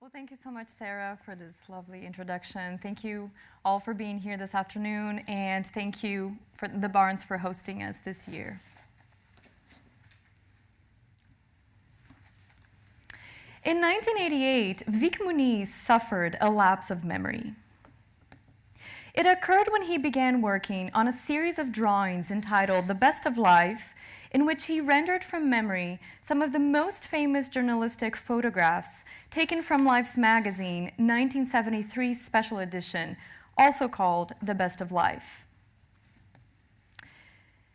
Well, thank you so much, Sarah, for this lovely introduction. Thank you all for being here this afternoon, and thank you for the Barnes for hosting us this year. In 1988, Vik Muniz suffered a lapse of memory. It occurred when he began working on a series of drawings entitled The Best of Life, in which he rendered from memory some of the most famous journalistic photographs taken from Life's magazine 1973 special edition, also called The Best of Life.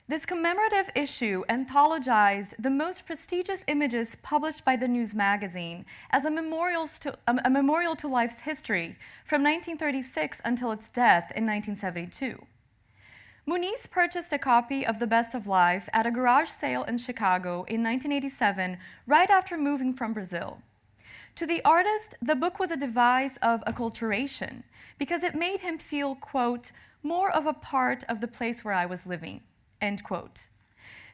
This commemorative issue anthologized the most prestigious images published by the news magazine as a memorial to, a memorial to life's history from 1936 until its death in 1972. Muniz purchased a copy of The Best of Life at a garage sale in Chicago in 1987, right after moving from Brazil. To the artist, the book was a device of acculturation because it made him feel, quote, more of a part of the place where I was living, end quote.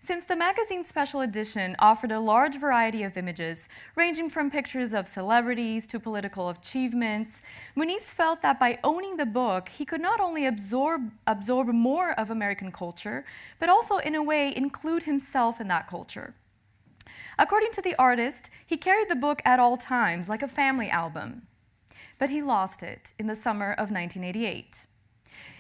Since the magazine's special edition offered a large variety of images, ranging from pictures of celebrities to political achievements, Muniz felt that by owning the book, he could not only absorb, absorb more of American culture, but also in a way include himself in that culture. According to the artist, he carried the book at all times like a family album, but he lost it in the summer of 1988.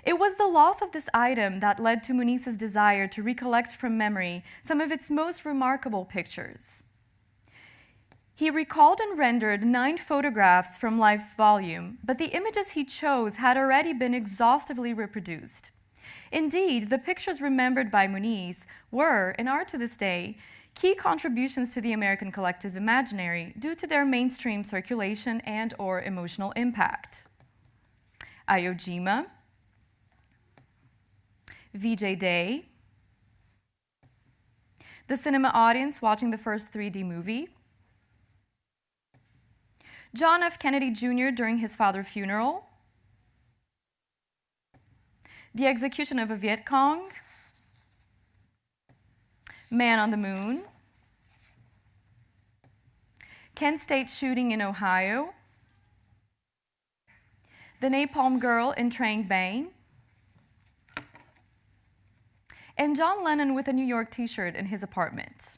It was the loss of this item that led to Muniz's desire to recollect from memory some of its most remarkable pictures. He recalled and rendered nine photographs from Life's volume, but the images he chose had already been exhaustively reproduced. Indeed, the pictures remembered by Muniz were, and are to this day, key contributions to the American collective imaginary due to their mainstream circulation and or emotional impact. Iwo Jima, VJ Day, the cinema audience watching the first 3D movie, John F. Kennedy Jr. during his father's funeral, the execution of a Viet Cong, Man on the Moon, Kent State shooting in Ohio, the Napalm Girl in Trang Bang, and John Lennon with a New York t-shirt in his apartment.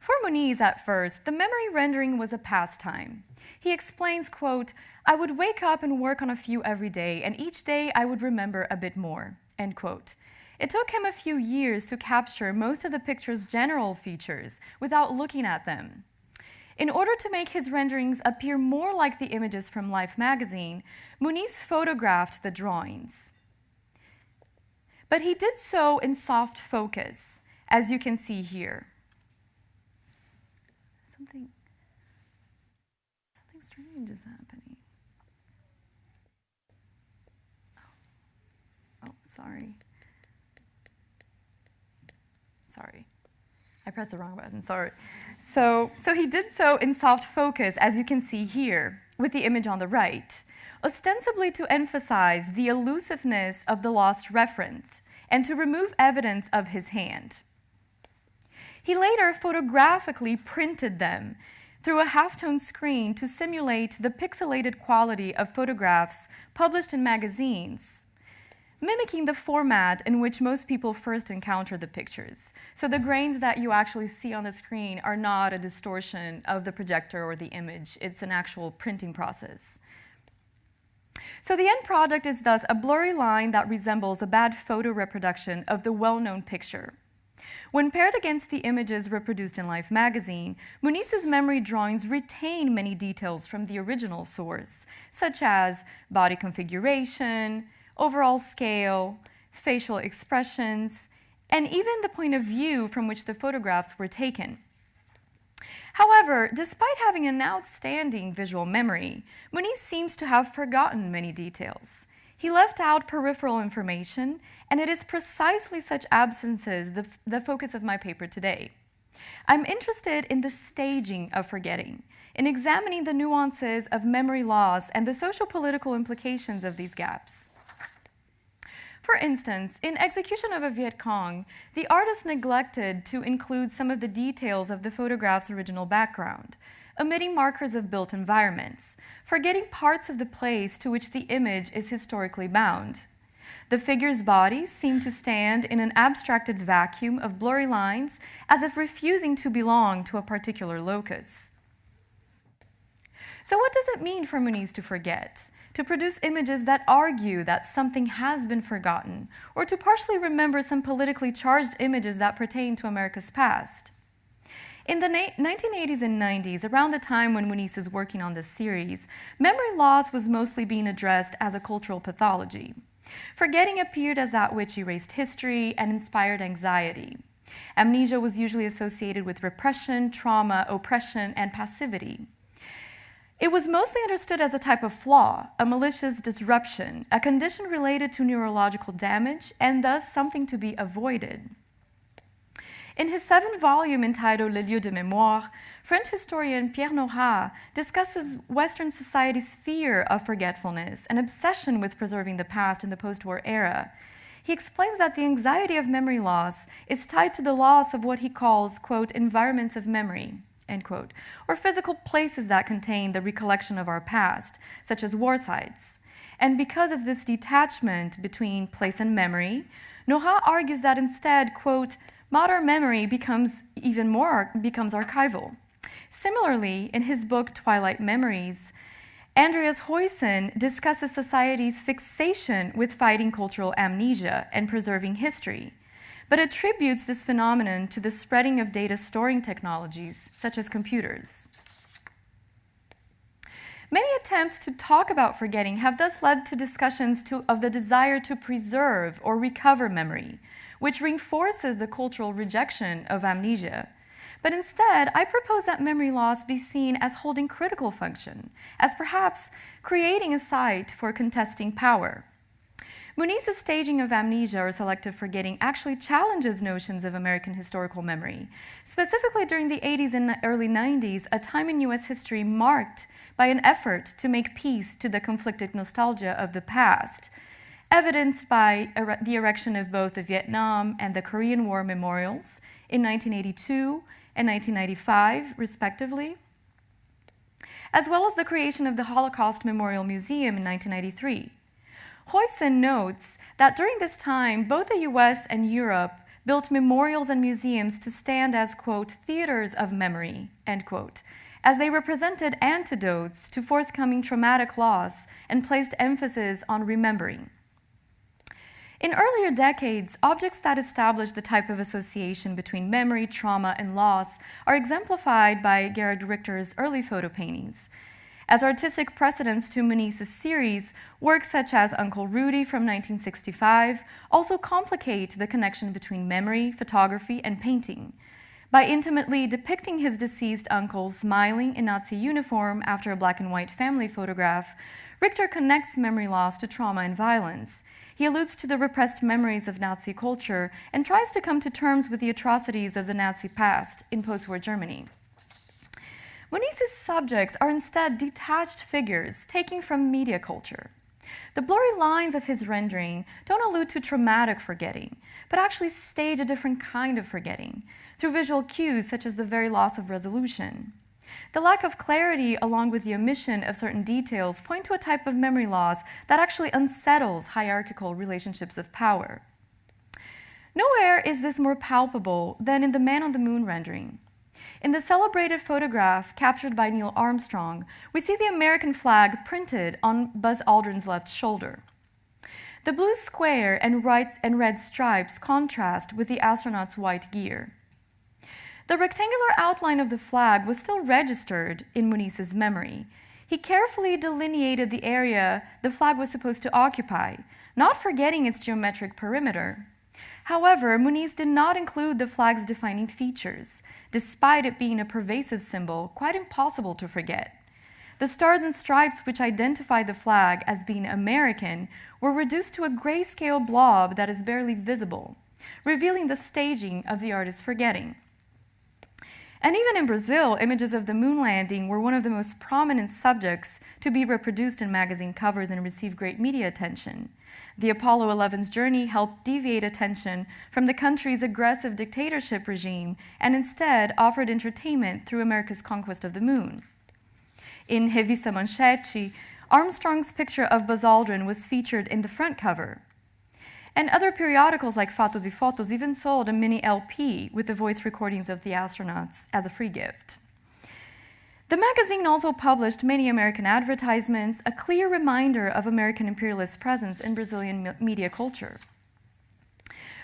For Muniz at first, the memory rendering was a pastime. He explains, quote, I would wake up and work on a few every day, and each day I would remember a bit more, end quote. It took him a few years to capture most of the picture's general features without looking at them. In order to make his renderings appear more like the images from Life magazine, Muniz photographed the drawings. But he did so in soft focus, as you can see here. Something, something strange is happening. Oh, oh sorry. Sorry. I pressed the wrong button, sorry. So, so he did so in soft focus, as you can see here, with the image on the right ostensibly to emphasize the elusiveness of the lost reference and to remove evidence of his hand. He later photographically printed them through a halftone screen to simulate the pixelated quality of photographs published in magazines, mimicking the format in which most people first encounter the pictures. So the grains that you actually see on the screen are not a distortion of the projector or the image, it's an actual printing process. So the end product is thus a blurry line that resembles a bad photo reproduction of the well-known picture. When paired against the images reproduced in Life magazine, Muniz's memory drawings retain many details from the original source, such as body configuration, overall scale, facial expressions, and even the point of view from which the photographs were taken. However, despite having an outstanding visual memory, Muniz seems to have forgotten many details. He left out peripheral information, and it is precisely such absences the, the focus of my paper today. I'm interested in the staging of forgetting, in examining the nuances of memory loss and the social-political implications of these gaps. For instance, in Execution of a Viet Cong, the artist neglected to include some of the details of the photograph's original background, omitting markers of built environments, forgetting parts of the place to which the image is historically bound. The figure's bodies seem to stand in an abstracted vacuum of blurry lines as if refusing to belong to a particular locus. So, what does it mean for Muniz to forget? To produce images that argue that something has been forgotten, or to partially remember some politically charged images that pertain to America's past? In the 1980s and 90s, around the time when Muniz is working on this series, memory loss was mostly being addressed as a cultural pathology. Forgetting appeared as that which erased history and inspired anxiety. Amnesia was usually associated with repression, trauma, oppression, and passivity. It was mostly understood as a type of flaw, a malicious disruption, a condition related to neurological damage, and thus something to be avoided. In his seven volume entitled Le Lieu de Mémoire, French historian Pierre Nora discusses Western society's fear of forgetfulness and obsession with preserving the past in the post war era. He explains that the anxiety of memory loss is tied to the loss of what he calls, quote, environments of memory, end quote, or physical places that contain the recollection of our past, such as war sites. And because of this detachment between place and memory, Nora argues that instead, quote, modern memory becomes even more becomes archival. Similarly, in his book Twilight Memories, Andreas Huyssen discusses society's fixation with fighting cultural amnesia and preserving history, but attributes this phenomenon to the spreading of data storing technologies such as computers. Many attempts to talk about forgetting have thus led to discussions to, of the desire to preserve or recover memory, which reinforces the cultural rejection of amnesia. But instead, I propose that memory loss be seen as holding critical function, as perhaps creating a site for contesting power. Muniz's staging of amnesia or selective forgetting actually challenges notions of American historical memory. Specifically during the 80s and early 90s, a time in US history marked by an effort to make peace to the conflicted nostalgia of the past, evidenced by er the erection of both the Vietnam and the Korean War memorials in 1982 and 1995, respectively, as well as the creation of the Holocaust Memorial Museum in 1993. Huyssen notes that during this time, both the US and Europe built memorials and museums to stand as, quote, theaters of memory, end quote, as they represented antidotes to forthcoming traumatic loss and placed emphasis on remembering. In earlier decades, objects that establish the type of association between memory, trauma, and loss are exemplified by Gerhard Richter's early photo paintings. As artistic precedents to Muniz's series, works such as Uncle Rudy from 1965 also complicate the connection between memory, photography, and painting. By intimately depicting his deceased uncle smiling in Nazi uniform after a black and white family photograph, Richter connects memory loss to trauma and violence. He alludes to the repressed memories of Nazi culture and tries to come to terms with the atrocities of the Nazi past in post-war Germany. Muniz's subjects are instead detached figures taken from media culture. The blurry lines of his rendering don't allude to traumatic forgetting, but actually stage a different kind of forgetting through visual cues such as the very loss of resolution. The lack of clarity, along with the omission of certain details, point to a type of memory loss that actually unsettles hierarchical relationships of power. Nowhere is this more palpable than in the Man on the Moon rendering. In the celebrated photograph captured by Neil Armstrong, we see the American flag printed on Buzz Aldrin's left shoulder. The blue square and, and red stripes contrast with the astronaut's white gear. The rectangular outline of the flag was still registered in Muniz's memory. He carefully delineated the area the flag was supposed to occupy, not forgetting its geometric perimeter. However, Muniz did not include the flag's defining features, despite it being a pervasive symbol quite impossible to forget. The stars and stripes which identify the flag as being American were reduced to a grayscale blob that is barely visible, revealing the staging of the artist's forgetting. And even in Brazil, images of the moon landing were one of the most prominent subjects to be reproduced in magazine covers and receive great media attention. The Apollo 11's journey helped deviate attention from the country's aggressive dictatorship regime and instead offered entertainment through America's conquest of the moon. In Revista Manchete, Armstrong's picture of Buzz Aldrin was featured in the front cover. And other periodicals like Fatos y Fotos even sold a mini LP with the voice recordings of the astronauts as a free gift. The magazine also published many American advertisements, a clear reminder of American imperialist presence in Brazilian media culture.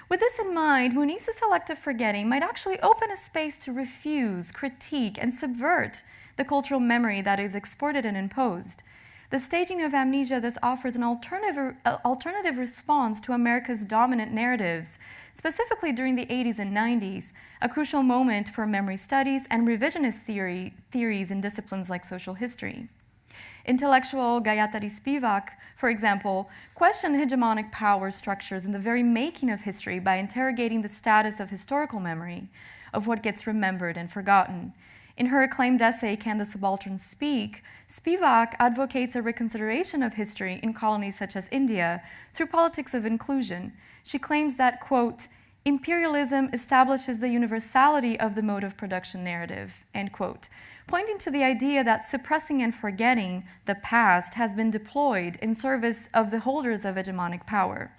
With this in mind, Muniz's selective forgetting might actually open a space to refuse, critique, and subvert the cultural memory that is exported and imposed. The staging of amnesia thus offers an alternative, uh, alternative response to America's dominant narratives, specifically during the 80s and 90s, a crucial moment for memory studies and revisionist theory, theories in disciplines like social history. Intellectual Gayatri Spivak, for example, questioned hegemonic power structures in the very making of history by interrogating the status of historical memory, of what gets remembered and forgotten. In her acclaimed essay, Can the Subaltern Speak?, Spivak advocates a reconsideration of history in colonies such as India through politics of inclusion. She claims that, quote, imperialism establishes the universality of the mode of production narrative, end quote, pointing to the idea that suppressing and forgetting the past has been deployed in service of the holders of hegemonic power.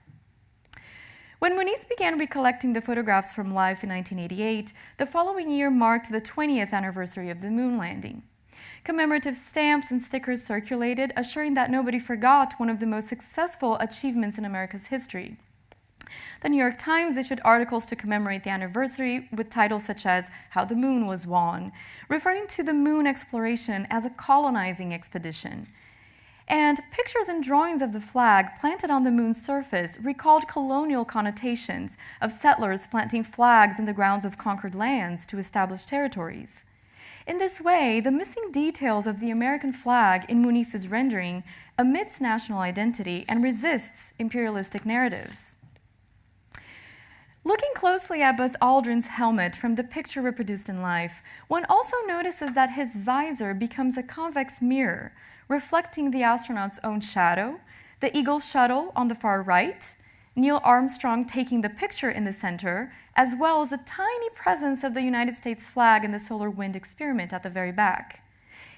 When Muniz began recollecting the photographs from life in 1988, the following year marked the 20th anniversary of the moon landing. Commemorative stamps and stickers circulated, assuring that nobody forgot one of the most successful achievements in America's history. The New York Times issued articles to commemorate the anniversary with titles such as How the Moon Was Won, referring to the moon exploration as a colonizing expedition. And pictures and drawings of the flag planted on the moon's surface recalled colonial connotations of settlers planting flags in the grounds of conquered lands to establish territories. In this way, the missing details of the American flag in Muniz's rendering omits national identity and resists imperialistic narratives. Looking closely at Buzz Aldrin's helmet from the picture reproduced in life, one also notices that his visor becomes a convex mirror, reflecting the astronaut's own shadow, the Eagle shuttle on the far right, Neil Armstrong taking the picture in the center, as well as a tiny presence of the United States flag in the solar wind experiment at the very back.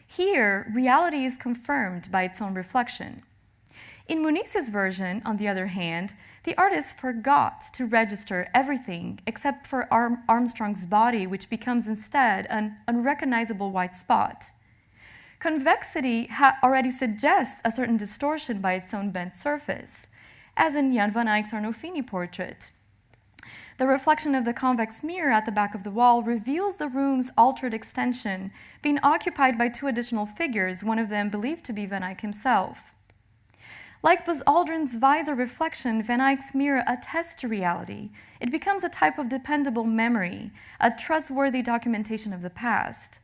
Here, reality is confirmed by its own reflection. In Muniz's version, on the other hand, the artist forgot to register everything except for Arm Armstrong's body, which becomes instead an unrecognizable white spot. Convexity already suggests a certain distortion by its own bent surface, as in Jan van Eyck's Arnolfini portrait. The reflection of the convex mirror at the back of the wall reveals the room's altered extension, being occupied by two additional figures, one of them believed to be Van Eyck himself. Like Buzz Aldrin's visor reflection, Van Eyck's mirror attests to reality. It becomes a type of dependable memory, a trustworthy documentation of the past.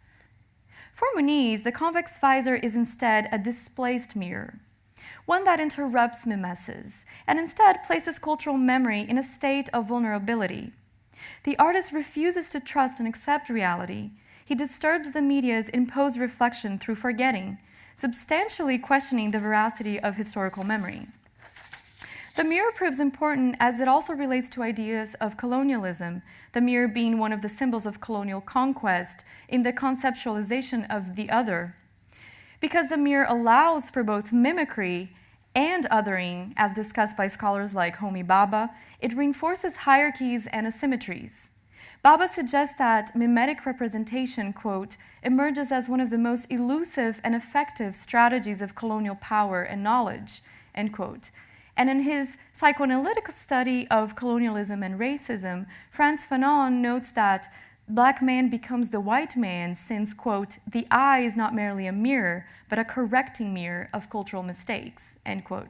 For Muniz, the convex visor is instead a displaced mirror, one that interrupts mimesis, and instead places cultural memory in a state of vulnerability. The artist refuses to trust and accept reality. He disturbs the media's imposed reflection through forgetting, substantially questioning the veracity of historical memory. The mirror proves important as it also relates to ideas of colonialism, the mirror being one of the symbols of colonial conquest in the conceptualization of the other. Because the mirror allows for both mimicry and othering, as discussed by scholars like Homi Bhabha, it reinforces hierarchies and asymmetries. Bhabha suggests that mimetic representation, quote, emerges as one of the most elusive and effective strategies of colonial power and knowledge, end quote. And in his psychoanalytic study of colonialism and racism, Frantz Fanon notes that black man becomes the white man since, quote, the eye is not merely a mirror, but a correcting mirror of cultural mistakes, end quote.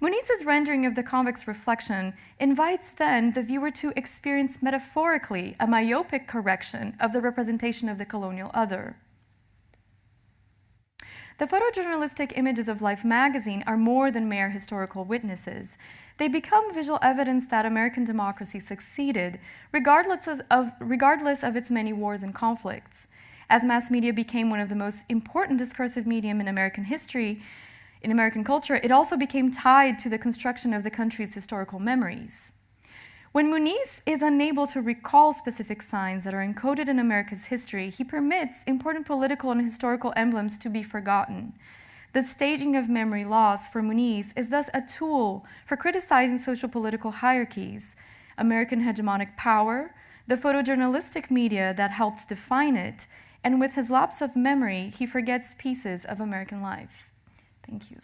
Muniz's rendering of the convex reflection invites then the viewer to experience metaphorically a myopic correction of the representation of the colonial other. The photojournalistic images of Life magazine are more than mere historical witnesses. They become visual evidence that American democracy succeeded, regardless of, regardless of its many wars and conflicts. As mass media became one of the most important discursive medium in American history, in American culture, it also became tied to the construction of the country's historical memories. When Muniz is unable to recall specific signs that are encoded in America's history, he permits important political and historical emblems to be forgotten. The staging of memory loss for Muniz is thus a tool for criticizing social political hierarchies, American hegemonic power, the photojournalistic media that helped define it, and with his lapse of memory, he forgets pieces of American life. Thank you.